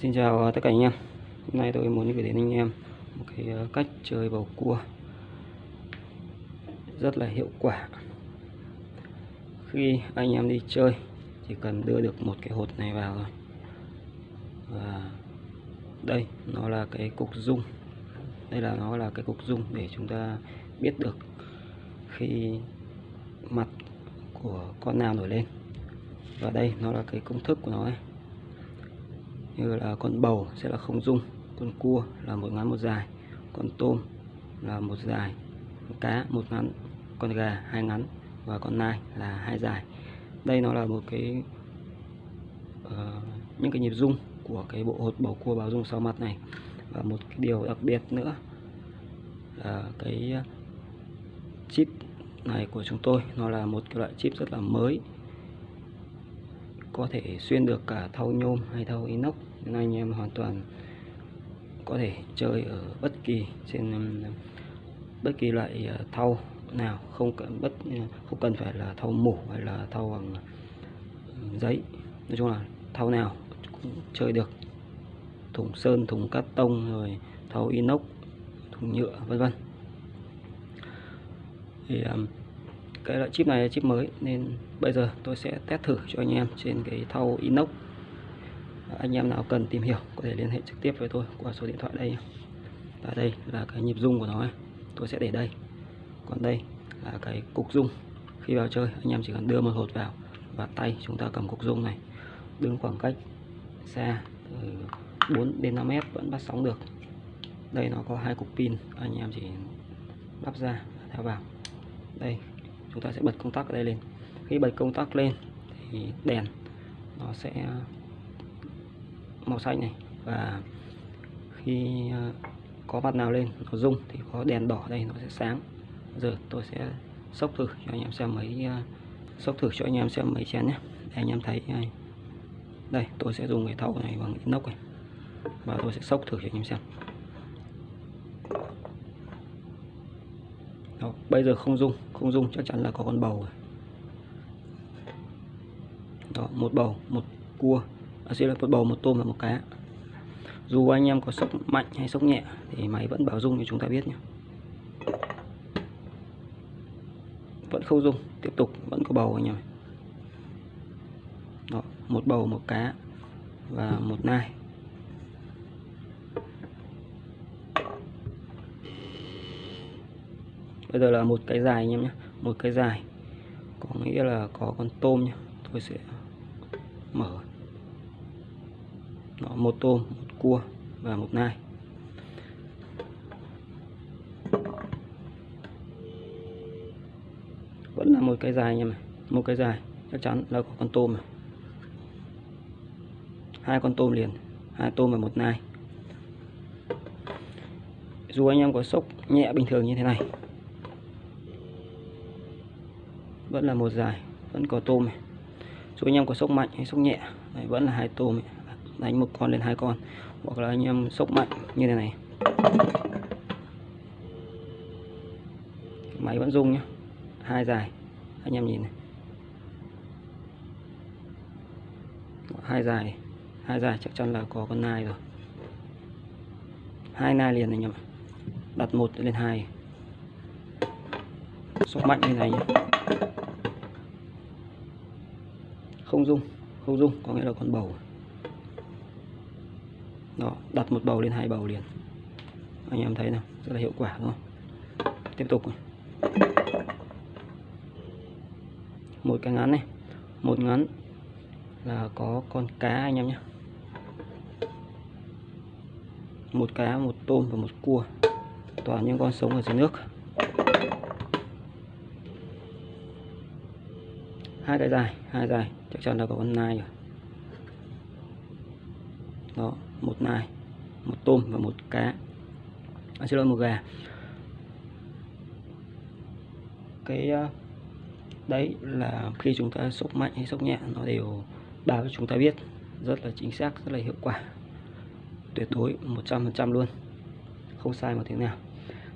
Xin chào ờ, tất cả anh em. Hôm nay tôi muốn gửi đến anh em một cái ờ, cách chơi bầu cua rất là hiệu quả. Khi anh em đi chơi, chỉ cần đưa được một cái hột này vào thôi. Và đây, nó là cái cục dung. Đây là, nó là cái cục dung để chúng ta biết được khi mặt của con nào nổi lên. Và đây, nó là cái công thức của nó ấy như là con bầu sẽ là không dung con cua là một ngắn một dài con tôm là một dài con cá một ngắn con gà hai ngắn và con nai là hai dài. Đây nó là một cái uh, những cái nhịp dung của cái bộ hột bầu cua báo dung sau mặt này. Và một cái điều đặc biệt nữa là cái chip này của chúng tôi nó là một cái loại chip rất là mới có thể xuyên được cả thau nhôm hay thau inox. Nên anh em hoàn toàn có thể chơi ở bất kỳ trên um, bất kỳ loại ờ, thau nào. Không cần bất không cần phải là thau mổ hay là thau bằng giấy. Nói chung là thau nào cũng chơi được. Thùng sơn thùng cắt tông rồi thau inox thùng nhựa vân vân. Thì um, cái loại chip này là chip mới, nên bây giờ tôi sẽ test thử cho anh em trên cái thau inox. Anh em nào cần tìm hiểu có thể liên hệ trực tiếp với tôi qua số điện thoại đây và đây là cái nhịp rung của nó tôi sẽ để đây. Còn đây là cái cục rung. Khi vào chơi, anh em chỉ cần đưa một hột vào và tay chúng ta cầm cục rung này. Đứng khoảng cách xa từ 4 đến 5 mét vẫn bắt sóng được. Đây nó có hai cục pin, anh em chỉ lắp ra theo vào. Đây chúng ta sẽ bật công tắc ở đây lên. Khi bật công tắc lên thì đèn nó sẽ, màu xanh này, và khi à, có mặt nào lên, nó rung thì có đèn đỏ đây, nó sẽ sáng. Giờ tôi sẽ sốc thử cho anh em xem mấy à, sốc thử cho anh em xem mấy chén nhé. Để anh em thấy à, đây, tôi sẽ dùng cái thau này bằng inox này. Và tôi sẽ sốc thử cho anh em xem. Đó, bây giờ không dung không dung chắc chắn là có con bầu rồi. Đó, một bầu một cua. À, xin là một bầu một tôm và một cá. Dù anh em có sốc mạnh hay sốc nhẹ thì máy vẫn bảo dung như chúng ta biết nhé. Vẫn không dung tiếp tục vẫn có bầu anh em Đó, một bầu một cá và một nai. Bây giờ là một cái dài anh em nhé một cái dài. Có nghĩa là có con tôm nhé tôi sẽ mở. Đó, một tôm một cua và một nai. Vẫn là một cái dài anh em này một cái dài chắc chắn là có con tôm này hai con tôm liền hai tôm và một nai. Dù anh em có sốc nhẹ bình thường như thế này vẫn là một dài vẫn có tôm này. Chú anh em có sốc mạnh hay sốc nhẹ đấy, vẫn là hai tôm này. đánh một con lên hai con hoặc là anh em sốc mạnh như thế này. Máy vẫn rung nhá hai dài anh em nhìn này. Hai dài hai dài chắc chắn là có con nai rồi. Hai nai liền anh em đặt một lên hai sốc mạnh như này nhé không dung không dung có nghĩa là con bầu. Đó, đặt một bầu lên hai bầu liền. Anh em thấy nào, rất là hiệu quả, đúng không? Tiếp tục một cái ngắn này, một ngắn là có con cá anh em nhé. Một cá, một tôm và một cua, toàn những con sống ở dưới nước. Hai cái dài hai dài chắc chắn là có con nai rồi. Đó một nai một tôm và một cá. À, xin lỗi một gà. Cái ờ, đấy là khi chúng ta sốc mạnh hay sốc nhẹ nó đều báo cho chúng ta biết. Rất là chính xác rất là hiệu quả. Tuyệt đối 100% luôn. Không sai một tiếng nào.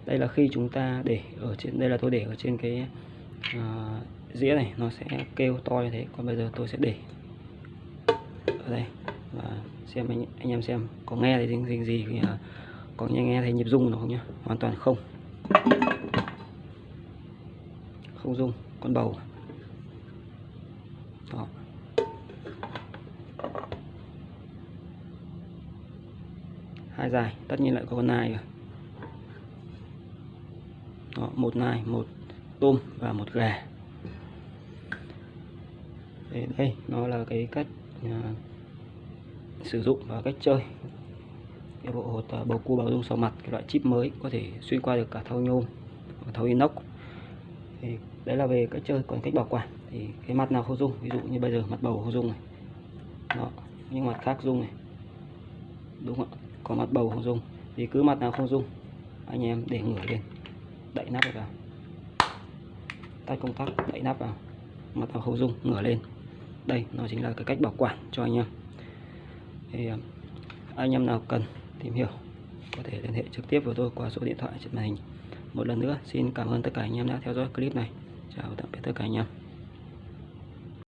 Đây là khi chúng ta để ở trên đây là tôi để ở trên cái uh, dĩa này nó sẽ kêu to như thế. Còn bây giờ tôi sẽ để ở đây và xem anh, anh em xem có nghe thấy gì gì, gì thì có nghe nghe thấy nhịp rung nó không nhá. Hoàn toàn không. Không rung con bầu. Đó. Hai dài tất nhiên lại có con nai rồi. Đó, một nai một tôm và một gà. Đấy, đây nó là cái cách à, sử dụng và cách chơi. Cái bộ hột à, bầu cua bảo dung sò mặt cái loại chip mới có thể xuyên qua được cả thau nhôm và thau inox. Thì đấy là về cách chơi còn cách bảo quản. Thì cái mặt nào không dung ví dụ như bây giờ mặt bầu không dung này đó nhưng mặt khác dung này đúng không ạ? Có mặt bầu không dung thì cứ mặt nào không dung anh em để ngửa lên đậy nắp vào. Tắt công tắc đậy nắp vào mặt nào không dung ngửa lên đây, nó chính là cái cách bảo quản cho anh em. Thì à, anh em nào cần tìm hiểu, có thể liên hệ trực tiếp với tôi qua số điện thoại trên màn hình. Một lần nữa, xin cảm ơn tất cả anh em đã theo dõi clip này. Chào tạm biệt tất cả anh em.